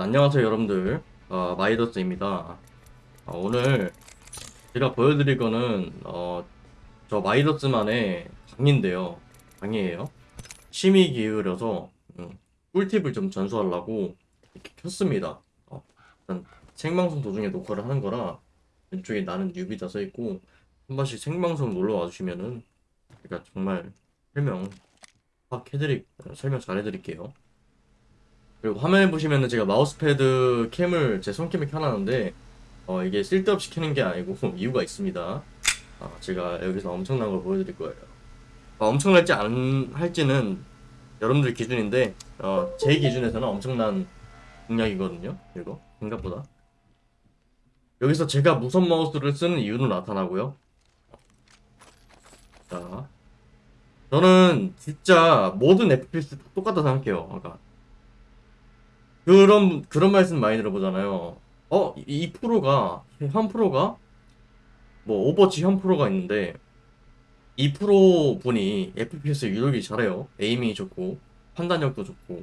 안녕하세요 여러분들. 어, 마이더스입니다. 어, 오늘 제가 보여드릴 거는 어, 저 마이더스만의 강의인데요. 강의예요. 심의 기울여서 음, 꿀팁을 좀 전수하려고 이렇게 켰습니다. 어, 일단 생방송 도중에 녹화를 하는 거라 왼쪽에 나는 뉴비다 써있고 한 번씩 생방송 놀러 와주시면은 제가 정말 설명 확 해드릴 설명 잘 해드릴게요 그리고 화면에 보시면은 제가 마우스패드 캠을 제 손캠에 켜놨는데 어 이게 쓸데없이 켜는 게 아니고 이유가 있습니다. 아, 제가 여기서 엄청난 걸 보여드릴 거예요. 어, 엄청날지 안 할지는 여러분들 기준인데 어, 제 기준에서는 엄청난 공략이거든요. 이거 생각보다 여기서 제가 무선 마우스를 쓰는 이유도 나타나고요. 자, 저는 진짜 모든 FPS 다 똑같다 생각해요. 아까 그런 그런 말씀 많이 들어보잖아요. 어, 이, 이 프로가 현 프로가 뭐 Overwatch 현 프로가 있는데 이 프로 분이 FPS 유독이 잘해요. aiming이 좋고 판단력도 좋고.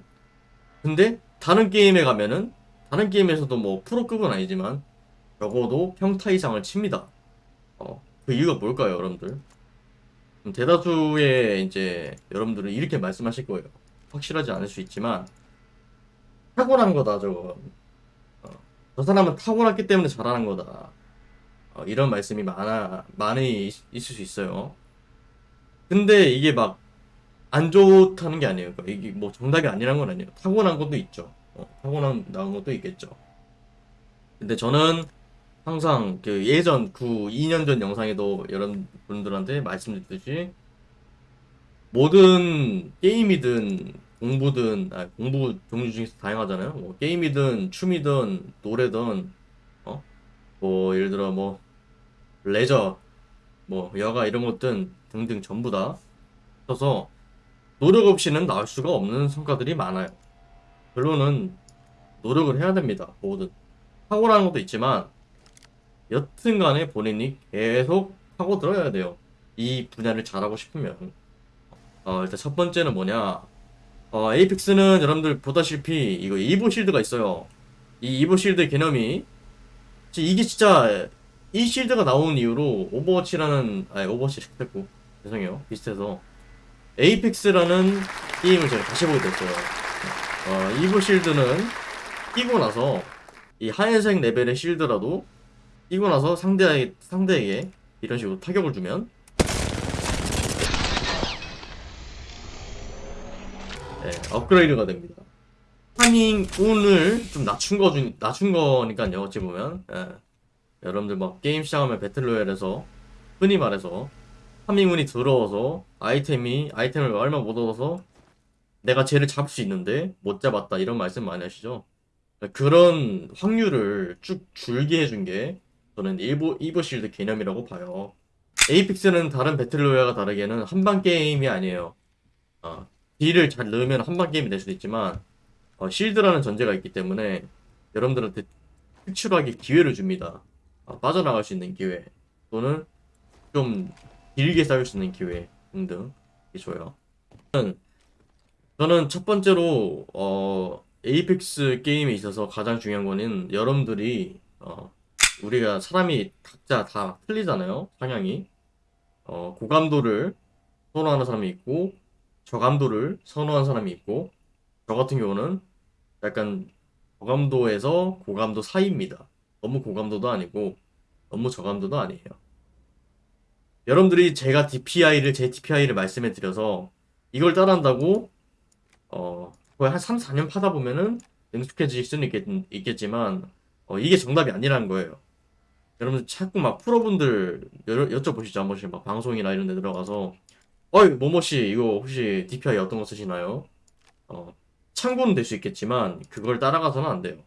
근데 다른 게임에 가면은 다른 게임에서도 뭐 프로급은 아니지만 적어도 평타 이상을 칩니다. 어, 그 이유가 뭘까요, 여러분들? 음, 대다수의 이제 여러분들은 이렇게 말씀하실 거예요. 확실하지 않을 수 있지만 타고난 거다 저거. 어, 저 사람은 타고났기 때문에 잘하는 거다. 어, 이런 말씀이 많아 많이 있, 있을 수 있어요. 근데 이게 막 안 좋다는 게 아니에요. 그러니까 이게 뭐 정답이 아니란 건 아니에요. 타고난 것도 있죠. 어, 타고난 나온 것도 있겠죠. 근데 저는 항상 그 예전 그 2년 전 영상에도 여러분들한테 말씀드렸듯이 모든 게임이든 공부든 아, 공부 종류 중에서 다양하잖아요. 뭐 게임이든 춤이든 노래든 어? 뭐 예를 들어 뭐 레저 뭐 여가 이런 것들 등등 전부 다 써서 노력 없이는 나올 수가 없는 성과들이 많아요. 결론은 노력을 해야 됩니다. 뭐든 타고나는 것도 있지만 여튼간에 본인이 계속 파고들어야 돼요. 이 분야를 잘하고 싶으면 어, 일단 첫 번째는 뭐냐 어, Apex는 여러분들 보다시피 이거 Evo shield가 있어요. 이 Evo shield 개념이 지- 이게 진짜 이 shield가 나온 이후로 Overwatch라는 아니 Overwatch 했고 죄송해요 비슷해서 Apex라는 게임을 제가 다시 보게 됐어요. 어, Evo shield는 끼고 나서 이 하얀색 레벨의 shield라도 끼고 나서 상대 상대에게 이런 식으로 타격을 주면 예, 업그레이드가 됩니다. farming 운을 좀 낮춘 거 중, 낮춘 거니까요, 어찌 보면. 예. 여러분들 막 게임 시작하면 battle royale에서 흔히 말해서 파밍 운이 들어와서 아이템이, 아이템을 얼마 못 얻어서 내가 쟤를 잡을 수 있는데 못 잡았다 이런 말씀 많이 하시죠. 그런 확률을 쭉 줄게 해준 게 저는 일보, 이버실드 개념이라고 봐요. 에이픽스는 다른 배틀로얄과 다르게는 한방 게임이 아니에요. 아, 딜을 잘 넣으면 한방 게임이 될 수도 있지만 어, 실드라는 전제가 있기 때문에 여러분들한테 특출하게 기회를 줍니다. 어, 빠져나갈 수 있는 기회 또는 좀 길게 쌓일 수 있는 기회 등등 이 줘요. 저는, 저는 첫 번째로 어, 에이펙스 게임에 있어서 가장 중요한 거는 여러분들이 어, 우리가 사람이 각자 다 틀리잖아요 성향이 어, 고감도를 선호하는 사람이 있고 저감도를 선호한 사람이 있고 저 같은 경우는 약간 저감도에서 고감도 사이입니다. 너무 고감도도 아니고 너무 저감도도 아니에요. 여러분들이 제가 DPI를 제 DPI를 말씀해 드려서 이걸 따라한다고 어 거의 한 3, 4년 파다 보면은 능숙해질 수는 있겠, 지만 어, 이게 정답이 아니라는 거예요. 여러분들 자꾸 막 프로분들 여, 여쭤보시죠 한 번씩 막 방송이나 이런 데 들어가서 어이 모모씨 이거 혹시 DPI 어떤 거 쓰시나요? 어 참고는 될 수 있겠지만 그걸 따라가서는 안 돼요.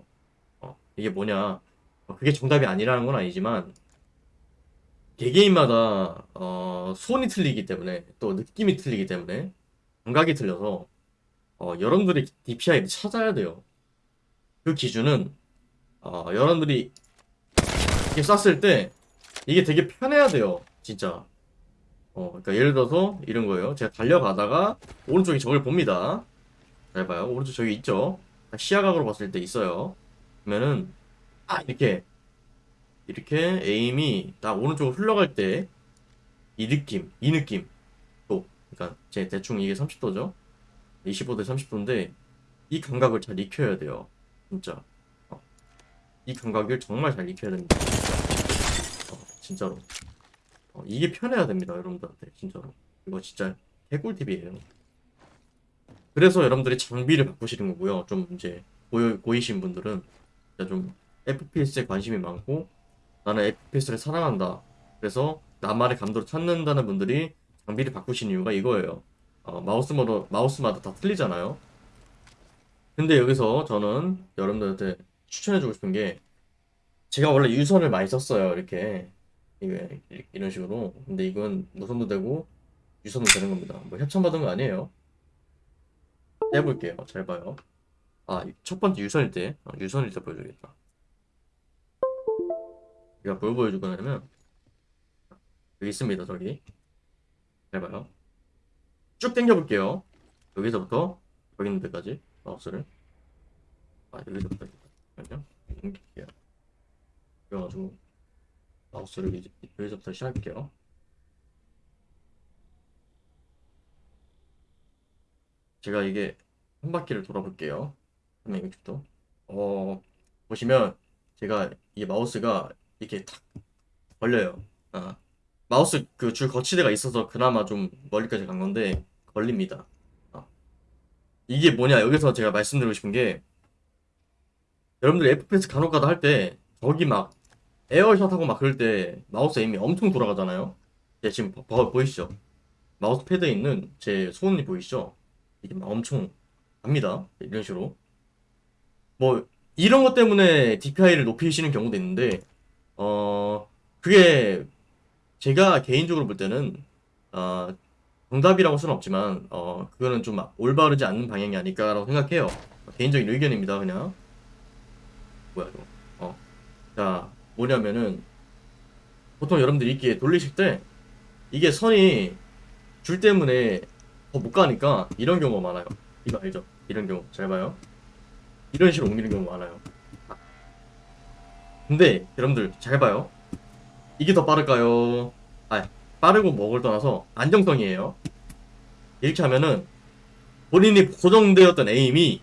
어 이게 뭐냐? 어, 그게 정답이 아니라는 건 아니지만 개개인마다 어 손이 틀리기 때문에 또 느낌이 틀리기 때문에 감각이 틀려서 어 여러분들이 DPI를 찾아야 돼요. 그 기준은 어 여러분들이 이렇게 쐈을 때 이게 되게 편해야 돼요. 진짜. 어, 그러니까 예를 들어서 이런 거예요. 제가 달려가다가 오른쪽에 적을 봅니다. 잘 봐요. 오른쪽 저기 있죠. 딱 시야각으로 봤을 때 있어요. 그러면은 아 이렇게 이렇게 에임이 딱 오른쪽으로 흘러갈 때 이 느낌, 이 느낌. 또 그러니까 제 대충 이게 30도죠. 25대 30도인데 이 감각을 잘 익혀야 돼요. 진짜. 어. 이 감각을 정말 잘 익혀야 됩니다. 어, 진짜로. 어, 이게 편해야 됩니다, 여러분들한테. 진짜로. 이거 진짜 개꿀팁이에요. 그래서 여러분들이 장비를 바꾸시는 거고요. 좀 이제 고이, 고이신 분들은 좀 FPS에 관심이 많고 나는 FPS를 사랑한다. 그래서 나만의 감도를 찾는다는 분들이 장비를 바꾸신 이유가 이거예요. 어, 마우스마다 마우스마다 다 틀리잖아요. 근데 여기서 저는 여러분들한테 추천해주고 싶은 게 제가 원래 유선을 많이 썼어요. 이렇게 이게 이런 식으로. 근데 이건 무선도 되고 유선도 되는 겁니다. 뭐 협찬받은 거 아니에요. 해볼게요. 잘 봐요. 아, 첫 번째 유선일 때, 어, 유선일 때 보여주겠다. 제가 뭘 보여줄 거냐면, 여기 있습니다, 저기. 잘 봐요. 쭉 당겨 볼게요. 여기서부터 여기 있는 데까지, 마우스를. 아, 여기서부터, 잠깐만요. 옮길게요. 그래가지고, 마우스를 이제 여기서부터 시작할게요. 제가 이게 한 바퀴를 돌아볼게요. 360도. 어, 보시면 제가 이 마우스가 이렇게 탁 걸려요. 아, 마우스 그 줄 거치대가 있어서 그나마 좀 멀리까지 간 건데 걸립니다. 아. 이게 뭐냐? 여기서 제가 말씀드리고 싶은 게 여러분들 FPS 간혹가다 할 때 저기 막 에어샷 하고 막 그럴 때 마우스 aim이 엄청 돌아가잖아요. 제 지금 보, 보- 보이시죠? 마우스 패드에 있는 제 손이 보이시죠? 이게 막 엄청 갑니다. 이런 식으로. 뭐 이런 것 때문에 DPI를 높이시는 경우도 있는데 어 그게 제가 개인적으로 볼 때는 어 정답이라고 수는 없지만 어 그거는 좀 올바르지 않는 방향이 아닐까라고 생각해요. 개인적인 의견입니다. 그냥 뭐야 이거. 어. 자 뭐냐면은 보통 여러분들이 이렇게 돌리실 때 이게 선이 줄 때문에 더 못 가니까 이런 경우가 많아요. 이거 알죠? 이런 경우 잘 봐요. 이런 식으로 옮기는 경우 많아요. 근데 여러분들 잘 봐요. 이게 더 빠를까요? 아, 빠르고 뭐를 떠나서 안정성이에요. 이렇게 하면은 본인이 고정되었던 에임이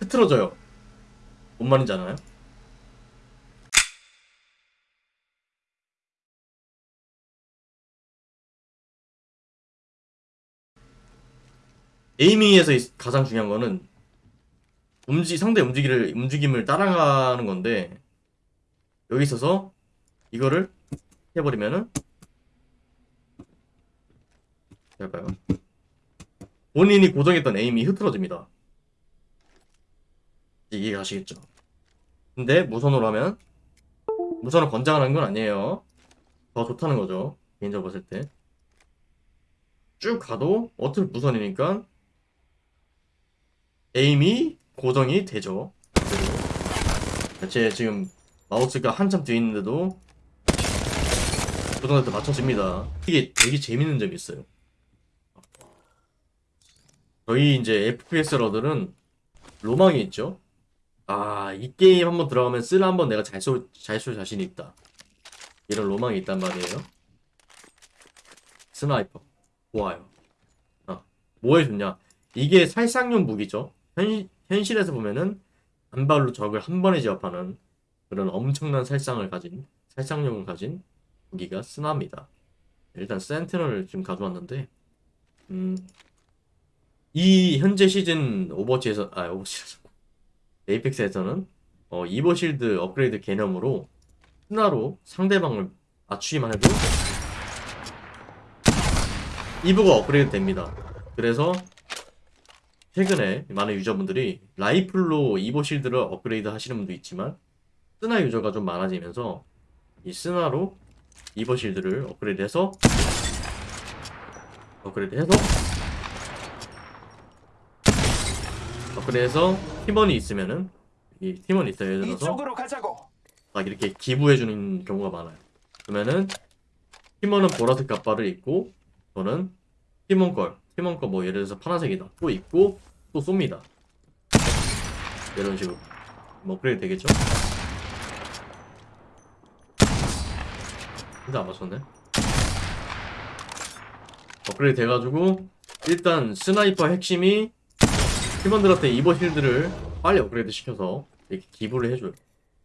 흐트러져요. 뭔 말인지 아나요? 에이밍에서 이- 가장 중요한 거는 움직 상대 움직이를 움직임을 따라가는 건데 여기 있어서 이거를 해버리면은 될까요? 본인이 고정했던 에임이 흐트러집니다. 이해 가시겠죠? 근데 무선으로 하면 무선을 권장하는 건 아니에요. 더 좋다는 거죠. 개인적으로 봤을 때. 쭉 가도 어차피 무선이니까 에임이 고정이 되죠. 제 지금 마우스가 한참 뒤에 있는데도 고정한테 맞춰집니다. 이게 되게 재밌는 점이 있어요. 저희 이제 FPS 러들은 로망이 있죠. 아, 이 게임 한번 들어가면 쓰라 한번 내가 잘 쏠, 잘쏠 자신이 있다. 이런 로망이 있단 말이에요. sniper. 좋아요. 아, 뭐에 좋냐? 이게 살상용 무기죠. 현, 현실에서 보면은 한 발로 적을 한 번에 제압하는 그런 엄청난 살상을 가진 살상력을 가진 무기가 스나입니다. 일단 Sentinel을 지금 가져왔는데 음, 이 현재 시즌 오버워치에서 아 오버워치 에이펙스에서는 어, Evo shield 업그레이드 개념으로 스나로 상대방을 맞추기만 해도 Evo가 업그레이드 됩니다. 그래서 최근에 많은 유저분들이 라이플로 Evo shield를 업그레이드 하시는 분도 있지만 스나 유저가 좀 많아지면서 이 스나로 Evo shield를 업그레이드 해서 업그레이드 해서 업그레이드 해서 팀원이 있으면은 이 팀원이 있어요. 예를 들어서. 막 이렇게 기부해주는 경우가 많아요. 그러면은 팀원은 보라색 갑바를 입고 저는 팀원 걸 팀원 거 뭐 예를 들어서 파란색이다 또 입고 또 쏩니다. 이런 식으로 뭐 업그레이드 되겠죠? 근데 안 맞췄네. 업그레이드 돼가지고 일단 sniper 핵심이 팀원들한테 Evo shield를 빨리 업그레이드 시켜서 이렇게 기부를 해줘요.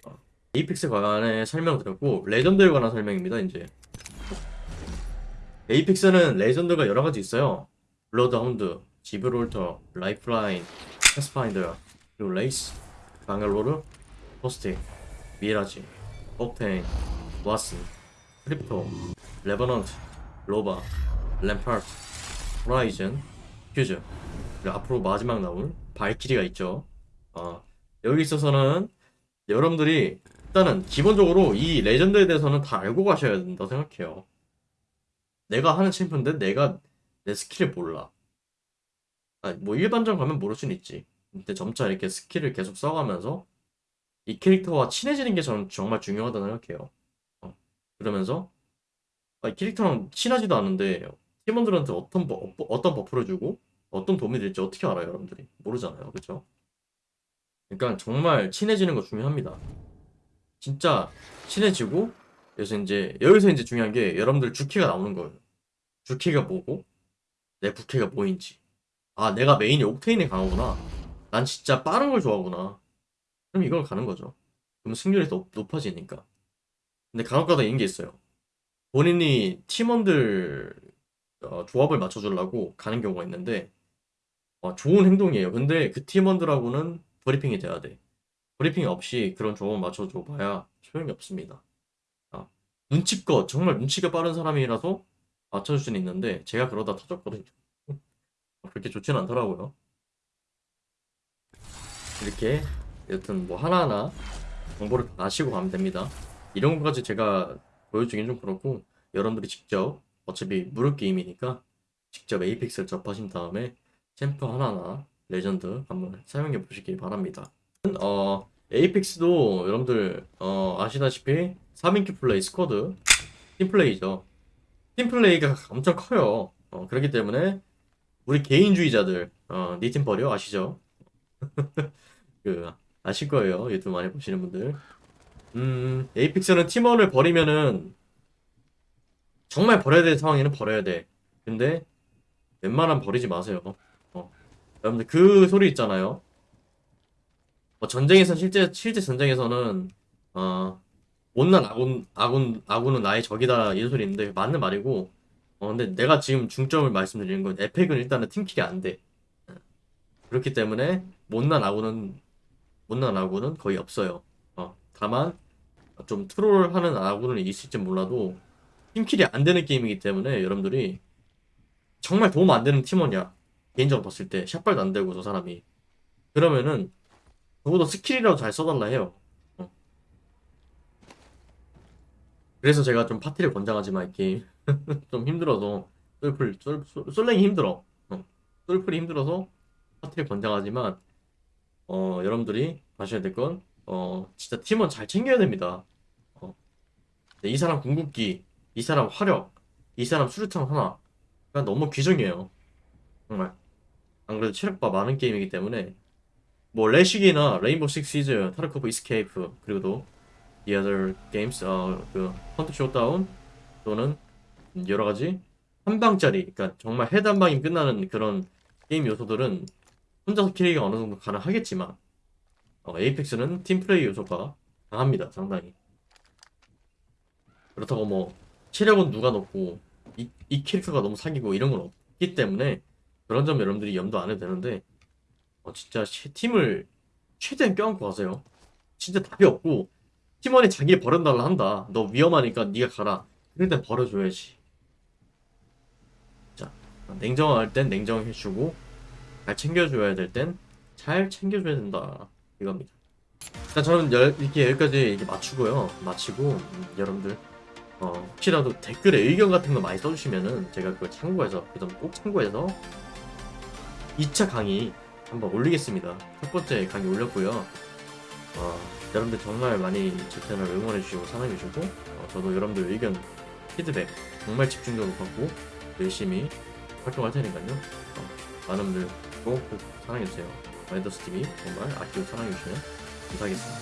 어. Apex 관한에 설명드렸고 legend에 관한 설명입니다. 이제 Apex는 legend가 여러 가지 있어요. Bloodhound, Gibraltar, Lifeline, Pathfinder, 그리고 Wraith, Bangalore, Caustic, Mirage, Octane, Wattson, Crypto, Revenant, Loba, Rampart, Horizon, Fuse 그리고 앞으로 마지막 나올 Valkyrie가 있죠. 어, 여기 있어서는 여러분들이 일단은 기본적으로 이 legend에 대해서는 다 알고 가셔야 된다 생각해요. 내가 하는 champ인데 내가 내 스킬을 몰라. 아, 뭐 일반전 가면 모를 수는 있지. 근데 점차 이렇게 스킬을 계속 써가면서 이 캐릭터와 친해지는 게 저는 정말 중요하다고 생각해요. 어, 그러면서 아, 이 캐릭터랑 친하지도 않은데 팀원들한테 어떤 버, 어떤 buff를 주고 어떤 도움이 될지 어떻게 알아요, 여러분들이? 모르잖아요, 그렇죠? 그러니까 정말 친해지는 거 중요합니다. 진짜 친해지고 그래서 이제 여기서 이제 중요한 게 여러분들 주캐가 나오는 거예요. 주캐가 뭐고 내 부캐가 뭐인지. 아, 내가 main이 Octane에 강하구나. 난 진짜 빠른 걸 좋아하구나. 그럼 이걸 가는 거죠. 그럼 승률이 더 높아지니까. 근데 간혹가다 이런 게 있어요. 본인이 팀원들 어, 조합을 맞춰주려고 가는 경우가 있는데 어, 좋은 행동이에요. 근데 그 팀원들하고는 브리핑이 돼야 돼. 브리핑 없이 그런 조합을 맞춰줘 봐야 소용이 없습니다. 아, 눈치껏 정말 눈치가 빠른 사람이라서 맞춰줄 수는 있는데 제가 그러다 터졌거든요. 그렇게 좋지는 않더라고요. 이렇게 여튼 뭐 하나하나 정보를 아시고 가면 됩니다. 이런 것까지 제가 보여주긴 좀 그렇고 여러분들이 직접 어차피 무료 게임이니까 직접 Apex를 접하신 다음에 champ 하나하나 레전드 한번 사용해 보시기 바랍니다. 어 Apex도 여러분들 어, 아시다시피 3인큐 플레이 squad 팀플레이죠. 팀플레이가 엄청 커요. 어, 그렇기 때문에 우리 개인주의자들 어, 니팀 버려 아시죠? 그 아실 거예요. 유튜브 많이 보시는 분들. 음, 에이픽스는 팀원을 버리면은 정말 버려야 될 상황에는 버려야 돼. 근데 웬만하면 버리지 마세요. 어. 여러분들 그 소리 있잖아요. 뭐 전쟁에서 실제 실제 전쟁에서는 어 못난 아군 아군 아군은 나의 적이다 이런 소리 있는데 맞는 말이고 어 근데 내가 지금 중점을 말씀드리는 건 에펙은 일단은 팀킬이 안 돼. 그렇기 때문에 못난 아군은 못난 아군은 거의 없어요. 어 다만 좀 트롤하는 아군은 있을지 몰라도 팀킬이 안 되는 게임이기 때문에 여러분들이 정말 도움 안 되는 팀원이야. 개인적으로 봤을 때 샷발도 안 되고 저 사람이 그러면은 적어도 스킬이라도 잘 써달라 해요. 어. 그래서 제가 좀 파티를 권장하지만 이 게임 좀 힘들어서 솔플 솔, 솔, 솔랭이 힘들어. 어. 솔플이 힘들어서 파티를 권장하지만 어 여러분들이 아셔야 될 건 어 진짜 팀원 잘 챙겨야 됩니다. 어. 이 사람 궁극기, 이 사람 화력, 이 사람 수류탄 하나 그냥 너무 귀중해요. 정말. 안 그래도 체력바 많은 게임이기 때문에 뭐 레식이나 Rainbow Six Siege, Tarkov Escape 그리고 또 The Other Games 어 그 Hunt Showdown 또는 여러 가지 한 방짜리 그러니까 정말 헤드 한 방이 끝나는 그런 게임 요소들은 혼자서 carry가 어느 정도 가능하겠지만 어, Apex는 팀 플레이 요소가 강합니다 상당히 그렇다고 뭐 체력은 누가 높고 이, 이 캐릭터가 너무 사기고 이런 건 없기 때문에 그런 점 여러분들이 염두 안 해도 되는데 어, 진짜 시- 팀을 최대한 껴안고 가세요. 진짜 답이 없고 팀원이 자기 버려달라 한다. 너 위험하니까 네가 가라. 그럴 땐 버려줘야지. 자, 냉정할 땐 냉정해주고 잘 챙겨줘야 될 땐 잘 챙겨줘야 된다. 이겁니다. 일단 저는 여- 이렇게 여기까지 이렇게 맞추고요. 마치고 음, 여러분들 어, 혹시라도 댓글에 의견 같은 거 많이 써주시면은 제가 그걸 참고해서 그 점 꼭 참고해서 2차 강의 한번 올리겠습니다. 첫 번째 강의 올렸고요. 어, 여러분들 정말 많이 제 채널 응원해주시고 사랑해주시고 어, 저도 여러분들 의견, 피드백 정말 집중적으로 받고 열심히 활동할 테니까요. 어, 많은 분들 꼭, 꼭 사랑해주세요. 마이더스 TV 정말 아끼고 사랑해주시면 감사하겠습니다.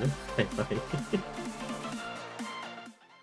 네? 바이바이.